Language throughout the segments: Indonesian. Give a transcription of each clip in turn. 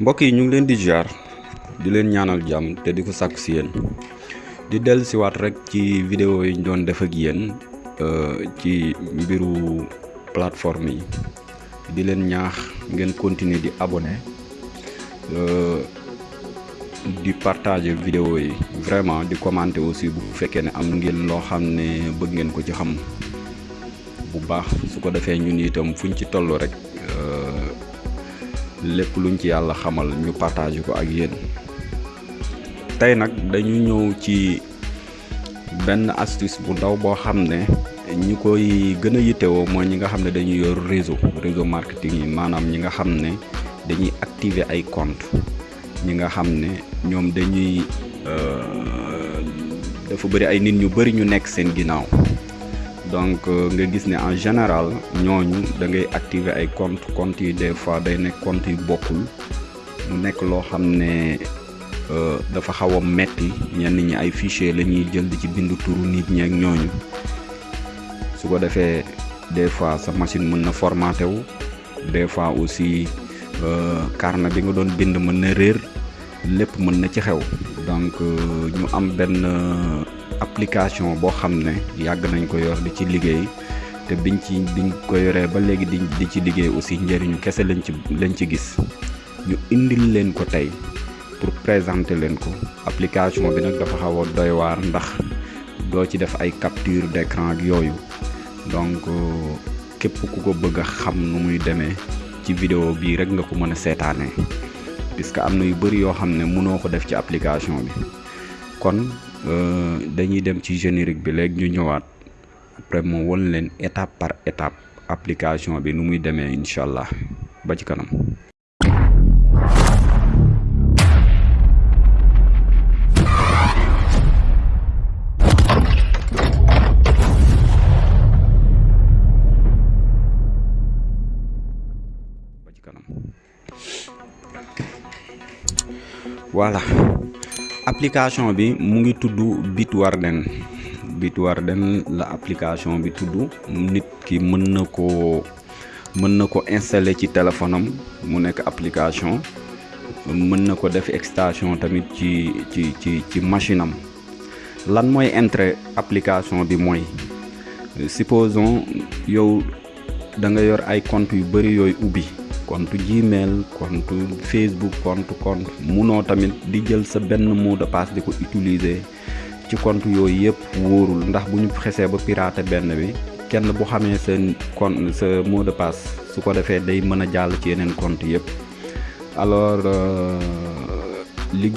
mbokk yi ñu ngi leen di ziar di leen ñaanal jàmm te di ko sàkk si di dellu si waat rek ci vidéo yi ñu doon def ak yéen ci mbiru plateforme yi. Di leen ñaax ngeen continuer di abonné di partager vidéo yi. Vraiment di commenter aussi bu fekkee ne am ngeen loo xam ne bëgg ngeen ko ci xam bu baax. Su ko defee ñun itam fuñ ci toll rek lépp luñ ci yàlla xamal ñu partager ko ak yéen. Tey nag dañu ñëw ci benn astuce bu ndaw boo xam ne ñi koy gën a yittewoo mooy ñi nga xam ne dañuy yor réseau réseau marketing yi ñi nga xam ne dañuy activer ay compte ñi nga xam ne ñoom dañuy dafa bëri ay nit ñu bëri ñu nekk seen ginnaaw donc nga gis ne en général ñooñu da ngay activer ay compte compte yi des fois day nekk compte yu bokkul. Mu nekk loo xam ne dafa xaw a metti. Ñenn ñi ay fichier la ñuy jël di ci bindu turu nit ñi ak ñooñu. Su ko defee des fois sa machine mën na formaté wu. Des fois aussi carnet bi nga doon bind mën na réer. Lépp mën na ci xew. Donc ñu am benn application boo xam ne yàgg nañ ko yor di ci liggéey te biñ ci biñ ko yoree ba léegi di ci liggéey aussi kese lañ ci lañ ci gis. Ñu indil leen ko tey pour présenter leen ko. Application bi nag dafa xaw a doy waar ndax doo ci def ay capture ak donc képp ku ko bëgg a xam nu muy demee ci vidéo bii rek nga ko mën a seetaanee. Puisque am yu bëri yoo xam ne ko def ci application bi kon dañuy dem ci générique bi léegi ñu ñëwaat. Après moo won leen étape par étape application bi nu muy demee incha allah. Ba ci kanam. voilà application bi mu ngi tudd Bitwarden. Bitwarden la application bi tudd nit ki mën na ko mën na ko installer ci téléphone mu application. Mën na def extension tamit ci ci ci ci machine am. Lan mooy intérêt application bi mooy supposons yow da nga yor ay compte yu bëri yooyu ubbi compte Gmail compte Facebook compte compte. Munoo tamit di jël sa benn mot de passe di ko utiliser ci compte yooyu yëpp wóorul. Ndax bu ñu xesee ba pirater benn bi kenn bu xamee sa compte sa mot de passe su ko defee day mën a ci yeneen compte alors li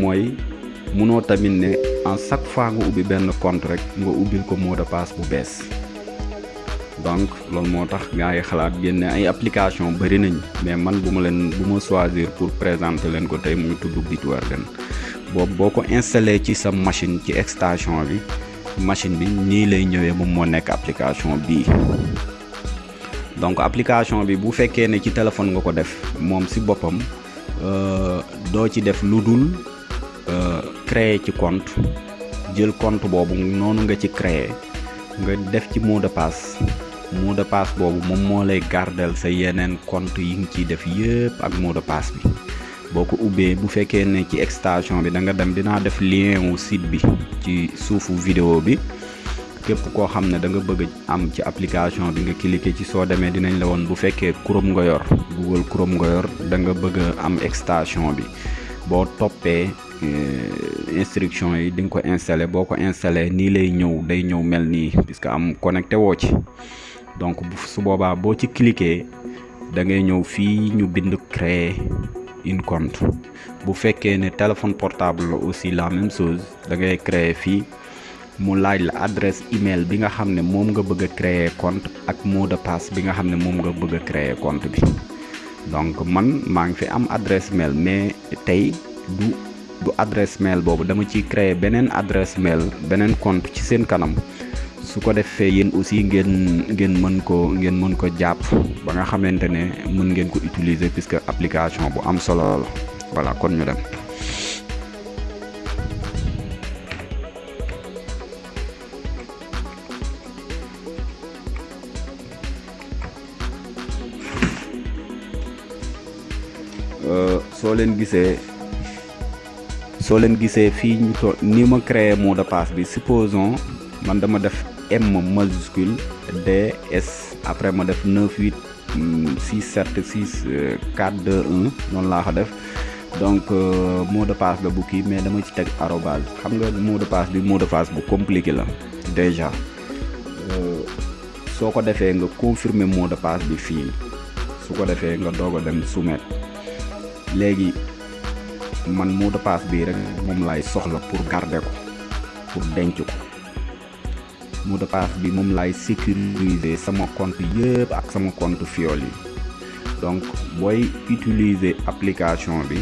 mooy munoo tamit ne en chaque fois nga ubbi benn compte rek nga ubbil ko mot de passe bu bees donc loolu moo tax gars yi xalaat génne ay application bëri nañ mais man bu ma leen bu ma choisir pour présenter leen ko tey mu ngi Bitwarden. Boobu boo ko ci sa machine ci extension bi machine bi nii lay ñëwee moom moo nekk application bii. Donc application bi bu fekkee ne ci téléphone nga ko def moom si boppam doo ci def lu dul créer ci compte. Jël compte boobu noonu nga ci créer. Nga def ci mot de passe mot de passe boobu moom moo lay gardel sa yeneen compte yi nga ciy def yëpp ak mot de passe bi. Boo ko ubbee bu fekkee ne ci extension bi da nga dem dinaa def lien wu site bi ci suufu vidéo bi. Képp koo xam da nga bëgg am ci application bi nga cliquer ci soo demee dinañ la woon bu Chrome nga yor Google Chrome nga yor da nga bëgg am extension bi. Boo toppee instruction yi di ko installé boo ko installé lay ñëw day ñëw mel nii puisque am connecté woo ci donc su boobaa boo ci cliquer da ngay ñëw fii ñu bind créer une compte. Bu fekkee ne téléphone portable la aussi la même chose da ngay créer fii. Mu laaj la adresse email bi nga xam ne nga bëgg créer compte ak mot de passe bi nga xam ne moom nga bëgg créer compte bi. Donc man ngi fi am adresse mail mais tey du du adresse mail boobu. Dama ciy créer beneen adresse mail beneen compte ci seen kanam su ko defee yéen aussi ngeen ngeen mën ko ngeen mën ko jàpp ba nga xamante ne mën ngeen ko utiliser puisque application bu am solo la voilà kon ñu dem. soo leen gisee soo leen gisee fii ñu to ni ma créé mot de passe bi supposons man dama def M majuscule D S. Après ma def 9 8 6 7 6 4 2 1 noonu laa ko def. Donc mot de passe la bu kii mais dama ci teg arobase xam nga mot de passe bi mot de passe bu compliqué la déjà. Soo ko defee nga confirmer mot de passe bi fii. Su ko nga doog a dem soumettre. Léegi man mot de passe bii rek moom laay soxla pour garder ko pour denc ko mot de passe bi moom laay sécuriser sama compte yëpp ak sama compte fiol yi donc booy utiliser application bi.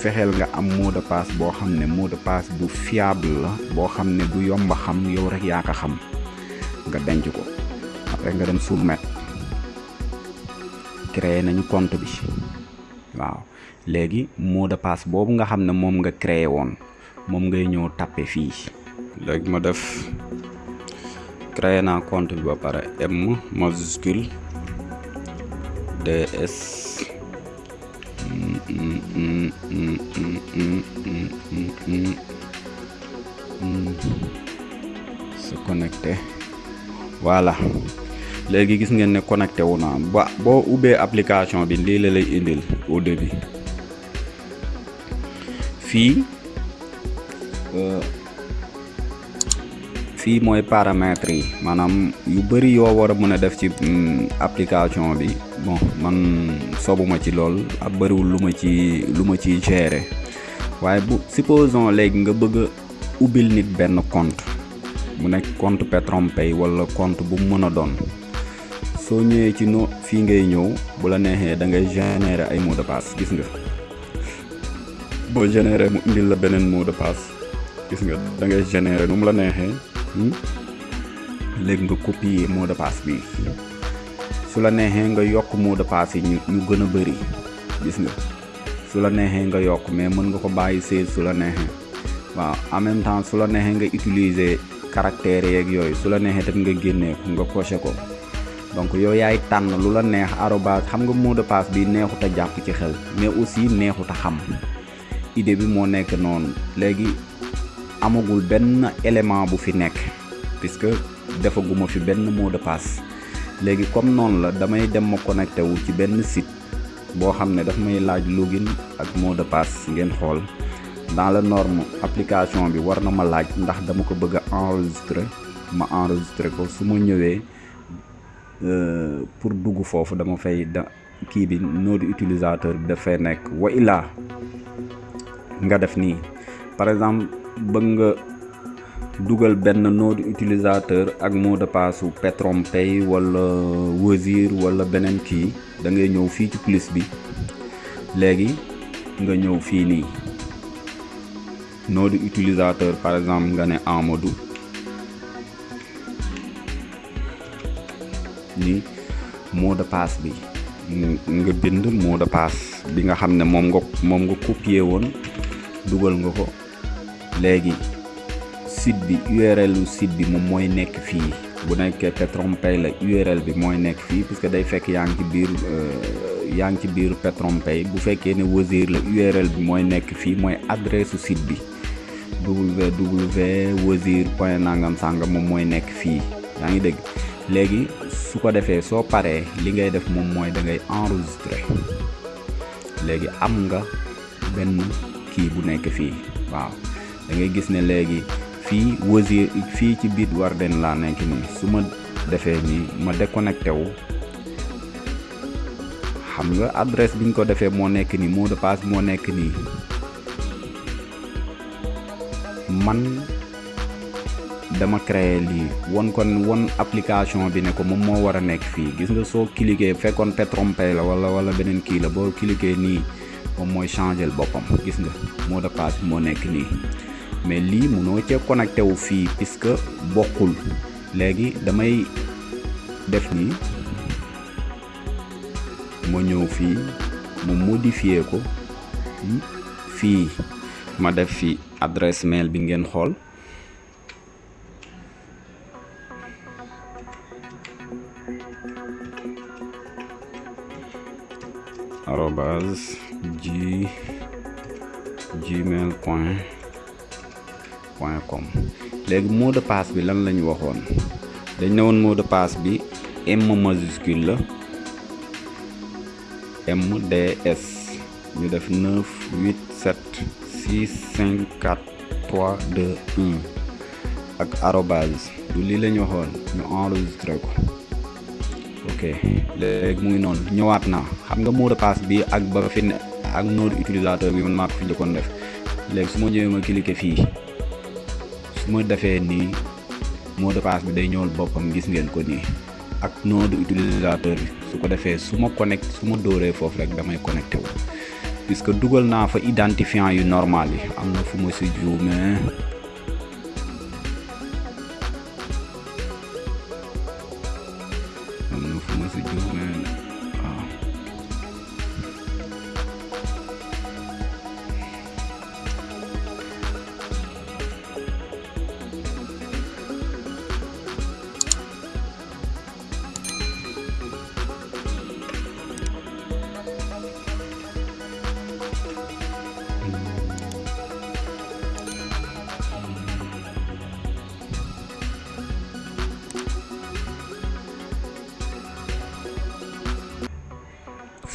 Fexeel nga am mot de passe boo xam ne mot de passe bu fiable la boo xam ne du yomba xam yow rek yaa ko xam nga denc ko. Après nga dem soumettre. Créer nañu compte bi. Waaw. Léegi mot de passe boobu nga xam ne moom nga créé woon. Moom ngay ñëw tapé fii. Léegi ma def créé naa compte bi ba pare M majuscule DS se connecté. Voilà. Léegi gis ngeen ne connecté wu naa. Ba boo ubbee application bi lii la lay indil au début. Fii fii mooy paramètres yi. Maanaam yu bëri yoo war a mën a def ci application bi. Bon man sobuma ci lool ak bëriwul lu ma ci lu ma ciy gérer. Waaye bu supposons léegi nga bëgg a ubbil nit benn compte. Mu nekk compte PetronPay wala compte bu mu mën a doon. Soo ñëwee ci no fii ngay ñëw bu la neexee da ngay générer ay mot de passe gis nga. Boo générer mu indil la beneen mot de passe gis nga da ngay générer nu la neexee léegi nga copier mot de passe bi. Su la neexee nga yokk mot de passe yi ñu ñu gën bëri gis nga su la neexee nga yokk mais mën nga ko bàyyi seize su la neexee waaw en même temps su la neexee nga utiliser caractères yeeg yooyu su la neexee tamit nga génnee nga coché ko. Donc yow yaay tànn lu la neex arobase xam nga mot de passe bi neexut a jàpp ci xel mais aussi xam. Idée bi amagul benn élément bu fi nekk puisque fi mot de passe. Léegi comme noonu la damay dem ma connecté wu ci benn site boo xam daf may login ak mot de passe dans la norme application bi war ma laaj ndax dama enregistrer. Ma enregistrer ko. Ñëwee pour dugg foofu dama fay da kii bi utilisateur par exemple bëgg nga dugal benn nom de utilisateur ak mot de passe su PetronPay wala Wozur wala beneen kii da ngay ñëw fii ci plus bi. Léegi nga ñëw fii nii. Nom de utilisateur par exemple nga ne Amadou. Ni mot de passe bi. Nga bind mot de passe bi nga xam ne moom nga moom nga copier woon dugal nga ko léegi site bi URL u site bi moom mooy nekk fii bu nekkee PetronPay la URL bi mooy nekk fii puisque day fekk yaa ngi ci biir yaa ngi ci biir PetronPay bu fekkee ne Wozur la URL bi mooy nekk fii mooy adresse site bi www wozur point nangam sàngam moom mooy nekk fii. Yaa ngi dégg? Léegi su ko defee soo paree li ngay def moom mooy da ngay enregistrer. Léegi am nga benn kii bu nekk fii. Waaw da ngay gis ne léegi fii Wozur fii ci biir Warden laa nekk nii su ma defee nii ma déconnecté wu xam nga adresse bi ñu ko defee moo nekk nii mot de passe moo nekk nii man dama créer lii won kon won application bi ne ko moom moo war a nekk fii gis nga soo cliquer fekkoon PetronPay la wala wala beneen kii la boo cliquer nii moom mooy changer boppam gis nga mot de passe bi moo nekk nii mais lii munoo cee connecté wu fii puisque bokkul. Léegi damay def nii ma ñëw fii mu modifier ko fii. Ma def fi adresse mail bi ngeen xool. Arobase g gmail point point com. Léegi mot de passe bi lan lañu waxoon? Dañ ne woon mot de passe bi M majuscule la MDS ñu def 9 8 7 6 5 4 3 2 1 ak arobase du lii la ñu waxoon ñu enregistré ko. Ok léegi mu ngi noonu. Ñëwaat naa. Xam nga mot de passe bi ak ba fi ak nom utilisateur bi man maa ko fi njëkkoon def. Léegi su ma ñëwee ma cliquer fii su ma defee nii mot de passe bi day ñëwal boppam gis ngeen ko nii. Ak nom de utilisateur bi su ko defee su ma connecté su ma dóoree foofu rek damay connecté wu. Puisque dugal naa fa identifiant yu normal yi am na fu ma si juumee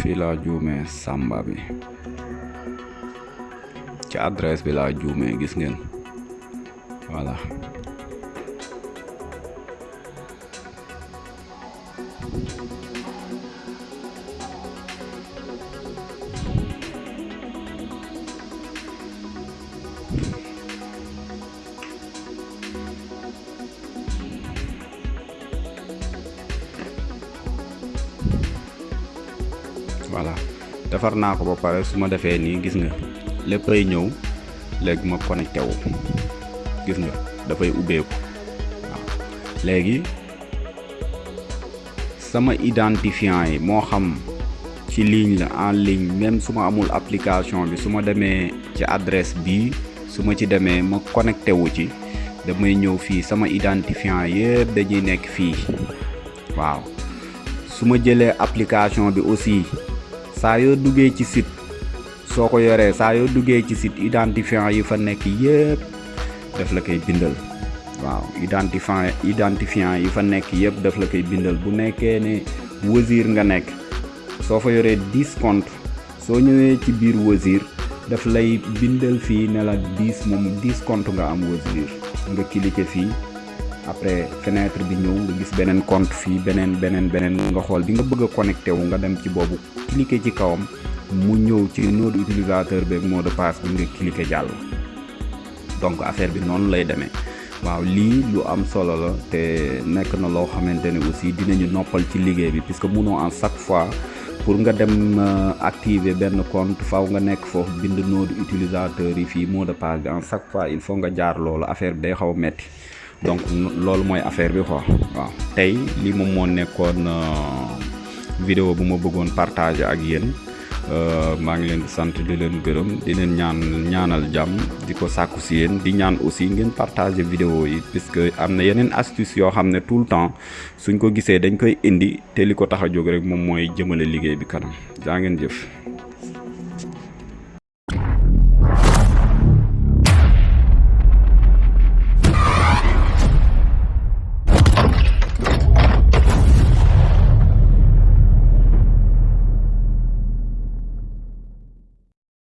laa juumee sàmba bi ci adresse bi laa juumee gis ngeen voilà voilà. Defar naa ba pare su ma defee nii gis nga léppay ñëw léegi ma connecté wu. Gis nga dafay ubbeeku. Waaw. Léegi sama identifiant yi moo xam ci ligne la en ligne même su amul application bi su ma demee ci adresse bii su ma ci demee ma connecté wu ci damay ñëw fii sama identifiant yëpp dañuy nekk fii. Waaw. Su ma jëlee application bi aussi saa yoo duggee ci site soo ko yoree saa yoo ci site identifiant yi fa nekk yëpp daf la koy bindal waaw identifiant identifiant yi fa nekk yëpp daf la koy bindal bu nekkee ne Wozur nga nekk soo fa yoree 10 compte soo ñëwee ci biir Wozur daf lay bindal fii ne la 10 moom 10 compte nga am Wozur nga cliquer fii après fenêtre bi ñëw nga gis beneen compte fii beneen beneen beneen nga xool bi nga bëgg connecté wu nga dem ci boobu cliquer ci kawam mu ñëw ci nom d'utilisateur beeg mot de passe bi nga cliquer jàll. Donc affaire bi noonu lay demee. Waaw lii lu am solo la te nekk na loo xamante aussi dinañu noppal ci liggéey bi puisque munoo en chaque fois pour nga dem activer benn compte faw nga nekk foofu bind nom d'utilisateur yi fii mot de passe bi en chaque fois il faut nga jaar loolu affaire bi day xaw metti donc loolu mooy affaire bi quoi waaw. Tey lii moom moo nekkoon vidéo bu ma bëggoon partager ak yéen maa ngi leen di sant di leen gërëm di leen ñaan ñaanal jàmm di ko sàkku si yéen di ñaan aussi ngeen partager vidéo yi puisque am na yeneen astuce yoo xam tout temps suñ ko gisee dañ koy indi te li ko tax a jóg rek moom mooy jëmale liggéey bi kanam. Jaa ngeen jëf